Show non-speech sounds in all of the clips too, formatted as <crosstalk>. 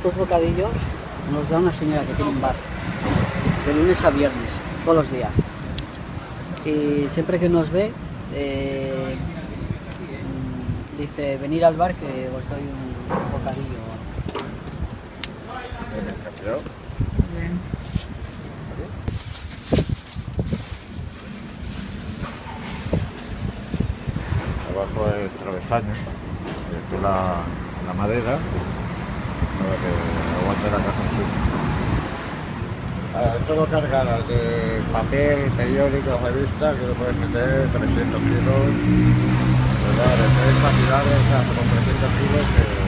estos bocadillos nos da una señora que tiene un bar, de lunes a viernes, todos los días. Y siempre que nos ve, eh, dice, venir al bar que os doy un bocadillo. Abajo es travesaño, la madera para que aguante la caja en sí. Ahora, esto lo cargarás de papel, periódico, revista, que lo puedes meter 300 kilos, ¿verdad? De tres cantidades hasta con 300 kilos que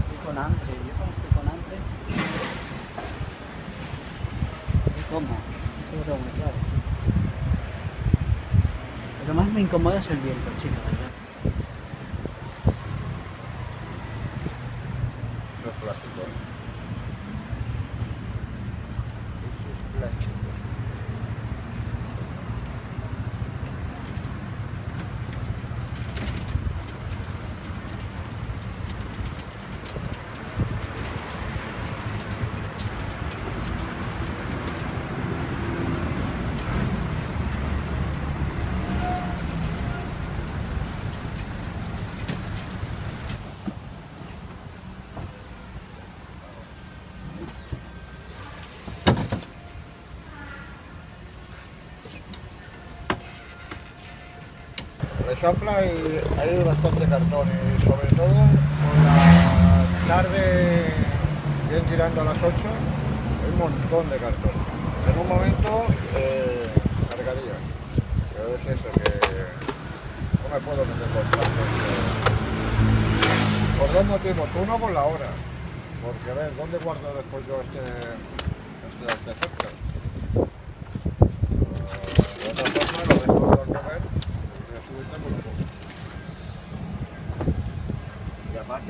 Estoy con hambre, yo cuando estoy con hambre... ¿Y cómo? Lo más me incomoda es el viento, la verdad. En Champla hay, bastante cartón y sobre todo por la tarde, bien tirando a las 8, hay un montón de cartón. En un momento eh, cargaría, pero es eso que no me puedo meter con tanto. Por dos motivos, uno por la hora, porque a ver, ¿dónde guardo después yo este, este artefacto? De otra forma lo dejo al comer y así tengo un poco.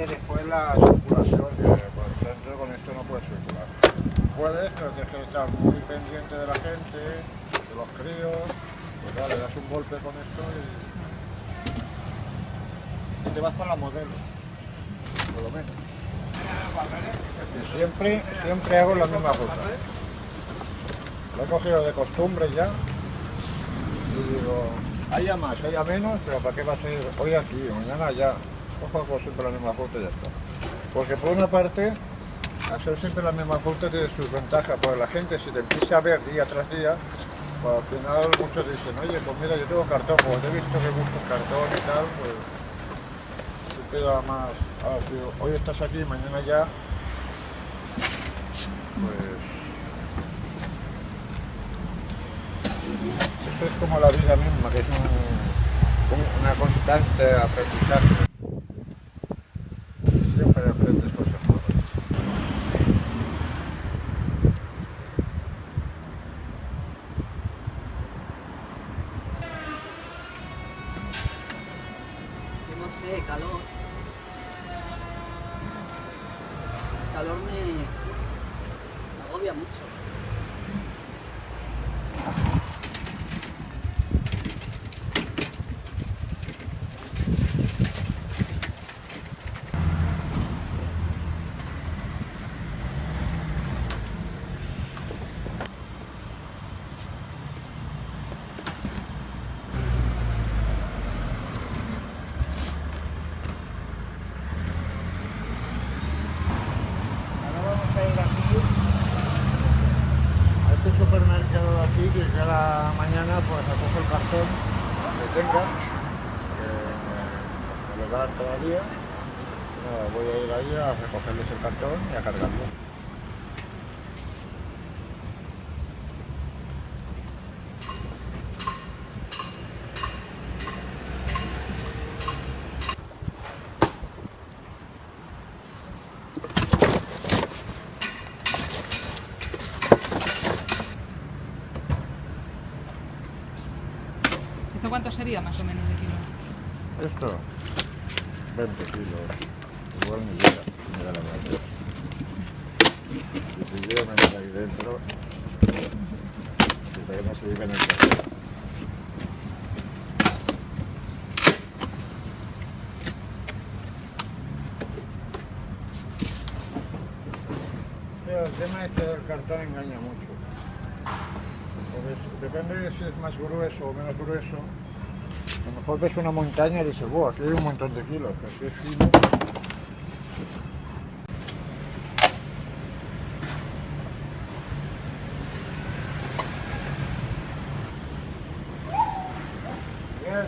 Después la circulación, que por el con esto no puedes circular. Puedes, pero tienes que estar muy pendiente de la gente, de los críos, pues ya, le das un golpe con esto y, y te vas para la modelo, por lo menos. Y siempre, siempre hago la misma ruta. Lo he cogido de costumbre ya. Y digo, haya más, haya menos, pero ¿para qué va a ser hoy aquí, mañana allá? Cojo hago siempre la misma ruta y ya está. Porque por una parte, hacer siempre la misma ruta tiene sus ventajas, porque la gente si te empieza a ver día tras día, pues al final muchos dicen, oye, pues mira, yo tengo cartón, pues he visto que buscas cartón y tal, pues se queda más, ahora si hoy estás aquí, mañana ya, pues eso es como la vida misma, que es un- un- una constante aprendizaje. todavía. Nada, voy a ir ahí a recogerles el cartón y a cargarlo. ¿Esto cuánto sería más o menos de kilo? Esto, 20 kilos. Igual ni llega, ni da la. Y si yo me meto ahí dentro, si todavía no se llega el tema este del cartón engaña mucho. Depende de si es más grueso o menos grueso. A lo mejor ves una montaña y dices, wow, aquí hay un montón de kilos, pero es fino. Bien.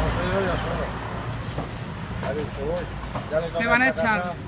No, soy yo ya solo. Ha dicho, voy. Toca van a echar?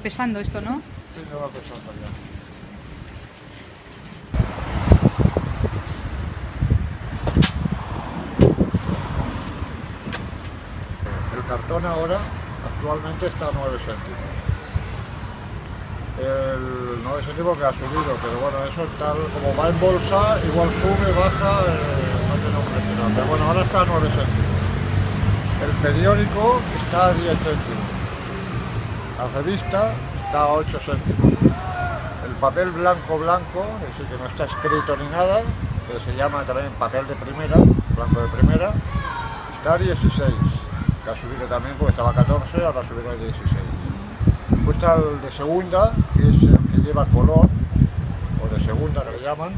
Pesando esto, ¿no? Sí, ya va pesando ya. El cartón ahora actualmente está a 9 céntimos. El 9 céntimos que ha subido, pero bueno, eso tal como va en bolsa, igual sube, baja, eh, no precio. nada. Pero bueno, ahora está a 9 céntimos. El periódico está a 10 céntimos. La revista está a 8 céntimos. El papel blanco blanco, es decir, que no está escrito ni nada, que se llama también papel de primera, blanco de primera, está a 16, que ha subido también porque estaba a 14, ahora ha subido a 16. Después el de segunda, que es el que lleva color, o de segunda que le llaman,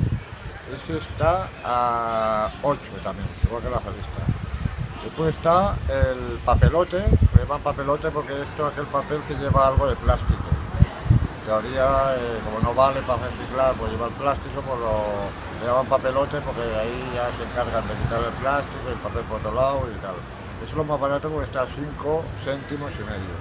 ese está a 8 también, igual que la revista. Después está el papelote, le llaman papelote porque esto es aquel papel que lleva algo de plástico. En teoría, eh, como no vale para reciclar, pues lleva el plástico, pues lo llaman papelote porque ahí ya se encargan de quitar el plástico, el papel por otro lado y tal. Eso es lo más barato porque está a 5 céntimos y medio.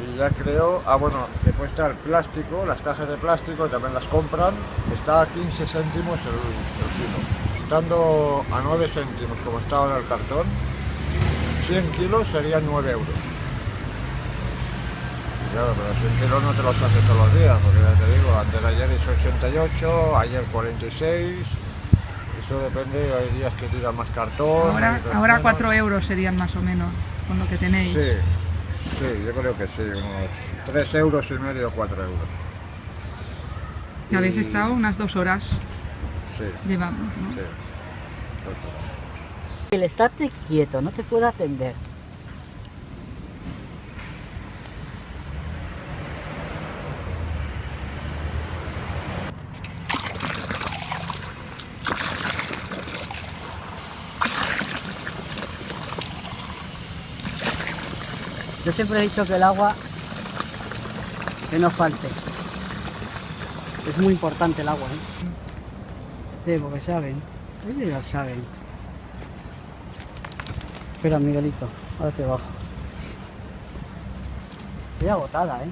Y ya creo, ah bueno, después está el plástico, las cajas de plástico también las compran, está a 15 céntimos el, el kilo. Estando a 9 céntimos como está ahora el cartón, 100 kilos serían 9 euros. Claro, pero 100 kilos no te los haces todos los días, porque ya te digo, antes de ayer hizo 88, ayer 46, Eso depende, hay días que tira más cartón. Ahora, ahora menos. 4 euros serían más o menos con lo que tenéis. Sí, sí, yo creo que sí, unos 3 euros y medio, 4 euros. Que habéis Y- estado unas dos horas, Sí, llevamos, ¿no? sí. El estate quieto, no te puedo atender. Yo siempre he dicho que el agua que no falte. Es muy importante el agua, ¿eh? Sí, porque saben. Ellos ya saben. Espera, Miguelito, ahora te bajo. Estoy agotada, ¿eh?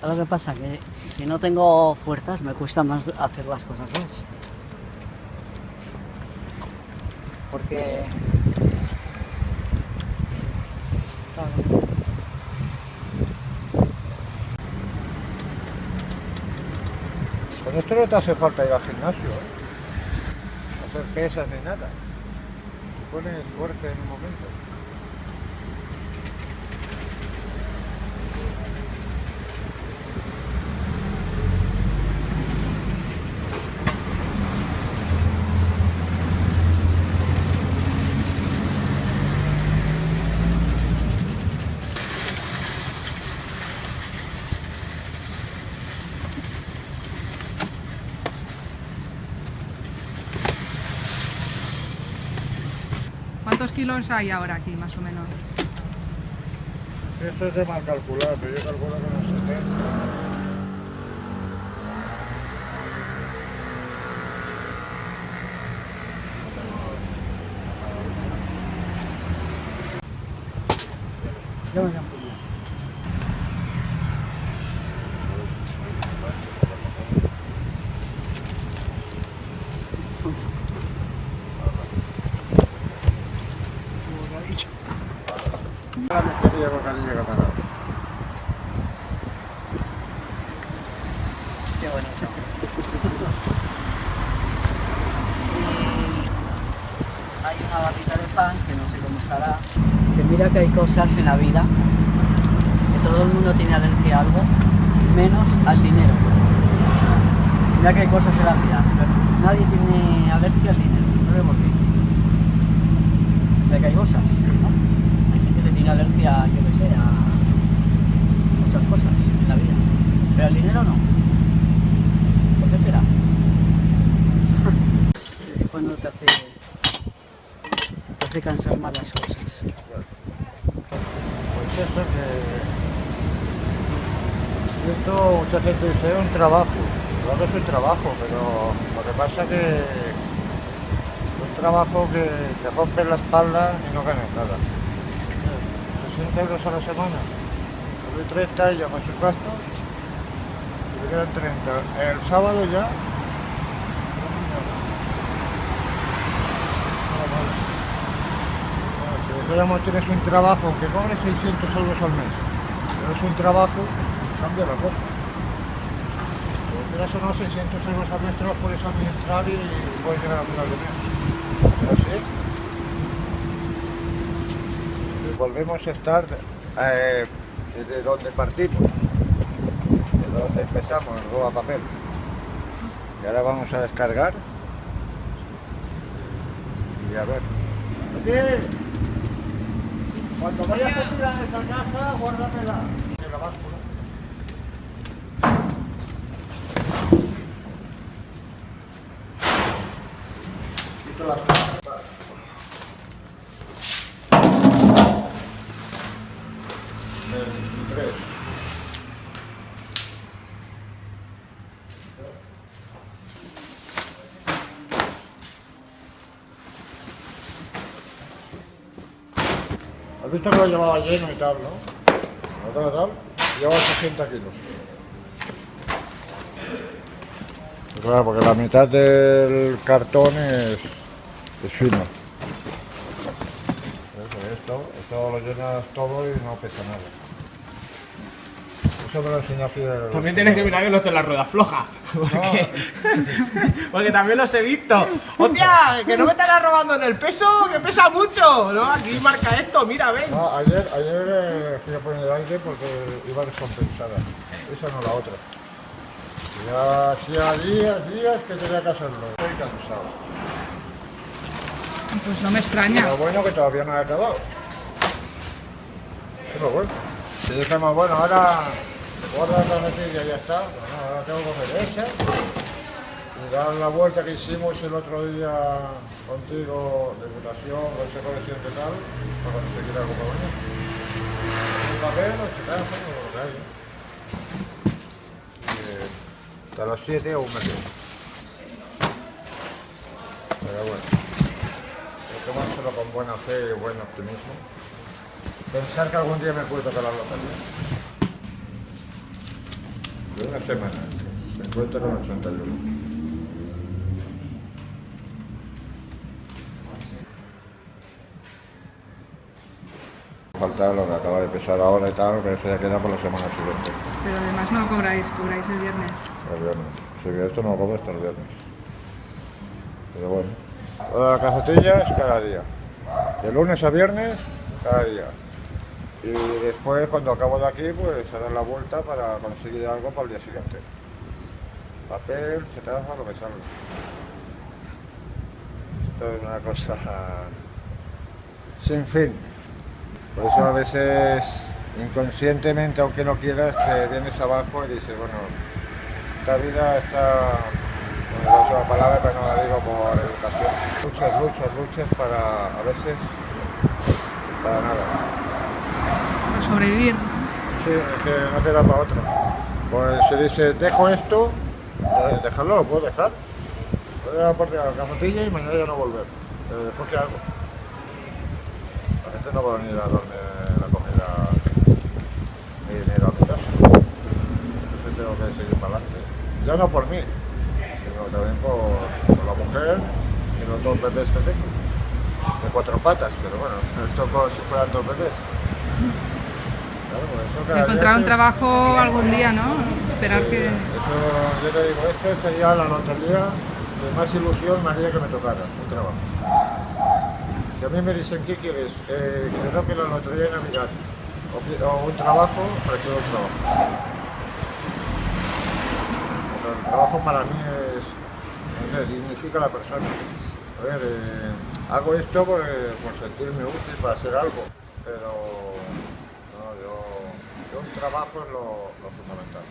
¿Sabes lo que pasa? Que si no tengo fuerzas me cuesta más hacer las cosas, ¿ves? Porque... Con esto no te hace falta ir al gimnasio, ¿eh? Hacer pesas ni nada. Te pones fuerte en un momento. Kilos hay ahora aquí, más o menos? Eso es de mal calcular, pero yo calculo que unos 70. Ya me llamo yo. Como lo ha dicho. La miseria bocadillo que me ha dado. Qué bonito. Y hay una barrita de pan que no sé cómo estará. Que mira que hay cosas en la vida que todo el mundo tiene alergia a algo, menos al dinero. Mira que hay cosas en la vida, pero nadie tiene alergia al dinero. No sé por qué. Mira que hay cosas, ¿no? Hay gente que tiene alergia, yo que sé, a muchas cosas en la vida. Pero al dinero no. ¿Por qué será? <laughs> es cuando te hace, te hace cansar más las cosas. Que... Esto mucha gente dice es un trabajo. Claro que es un trabajo, pero lo que pasa que es un trabajo que te rompe la espalda y no ganas nada. 60 euros a la semana. Doy 30 y ya más sus gastos. Y te quedan 30. El sábado ya. Si digamos tienes un trabajo, aunque cobres 600 euros al mes, pero es un trabajo, cambia la cosa. Si quieras o no, 600 euros al mes te los puedes administrar y puedes llegar a final de mes. Así. Volvemos a estar eh, desde donde partimos, desde donde empezamos, en roba papel. Y ahora vamos a descargar. Y a ver. ¡Sí! Cuando vayas a tirar esa caja, guárdamela. En la báscula. Quito las cajas. Veintitrés. Has visto que lo llevaba lleno y tal, ¿no? Tal, lleva 60 kilos. Claro, porque la mitad del cartón es, es fino. Eso, Esto, esto lo llenas todo y no pesa nada. También tienes que mirar que no esté la rueda floja. <laughs> Porque, <laughs> porque también los he visto. ¡Hostia! Que no me estarás robando en el peso, que pesa mucho. ¿no? Aquí marca esto, mira, ven. No, ayer, ayer eh, fui a poner el aire porque iba descompensada. Esa no la otra. Ya hacía días, días que tenía que hacerlo. Estoy cansado. Pues no me extraña. Lo bueno que todavía no he acabado. Es lo bueno. Si dijéramos, bueno, ahora guarda la carretilla y ya está. Bueno, ahora tengo que comer esa. Y dar la vuelta que hicimos el otro día contigo, deputación, consejo de siempre tal, para conseguir algo para mañana. Un papel, o chicazo, o lo que haya. Y, eh, Hasta las 7 aún me quedo. Pero bueno hay que tomárselo con buena fe y buen optimismo. Pensar que algún día me puede tocar la lotería. De una semana, me encuentro con 81. Falta lo que acaba de pesar ahora y tal, pero eso ya queda por la semana siguiente. Pero además no cobráis, cobráis el viernes. El viernes. Si que esto no lo cobro hasta el viernes. Pero bueno. Lo de la es cada día. De lunes a viernes, cada día. Y después, cuando acabo de aquí, pues a dar la vuelta para conseguir algo para el día siguiente. Papel, chetaza, lo que salga. Esto es una cosa sin fin. Por eso a veces, inconscientemente, aunque no quieras, te vienes abajo y dices, bueno, esta vida está no. Luchas, luchas, luchas para, a veces, para nada. Sobrevivir. Sí, es que no te da para otra. Pues si dices, dejo esto, eh, dejarlo, lo puedo dejar. Puedo dar parte de la cazotilla y mañana ya no volver. Pero después, ¿qué hago? La gente no va a venir a darme la comida ni dinero a mi casa. Entonces tengo que seguir para adelante. Ya no por mí, sino también por, por la mujer y los dos bebés que tengo. De cuatro patas, pero bueno, esto como si fueran dos bebés. Claro, por eso cada día Encontrar un que- trabajo algún día, ¿no? Esperar Sí, que... Eso, yo te digo, esta sería la lotería de más ilusión me haría que me tocara, un trabajo. Si a mí me dicen, ¿qué quieres? Eh, que no que la lotería de Navidad o, que- o un trabajo, prefiero un trabajo. Pero el trabajo para mí es, no sé, dignifica a la persona. A ver, eh, hago esto por, por sentirme útil para hacer algo, pero un trabajo es lo, lo fundamental.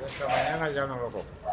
Y esta mañana ya no lo compro.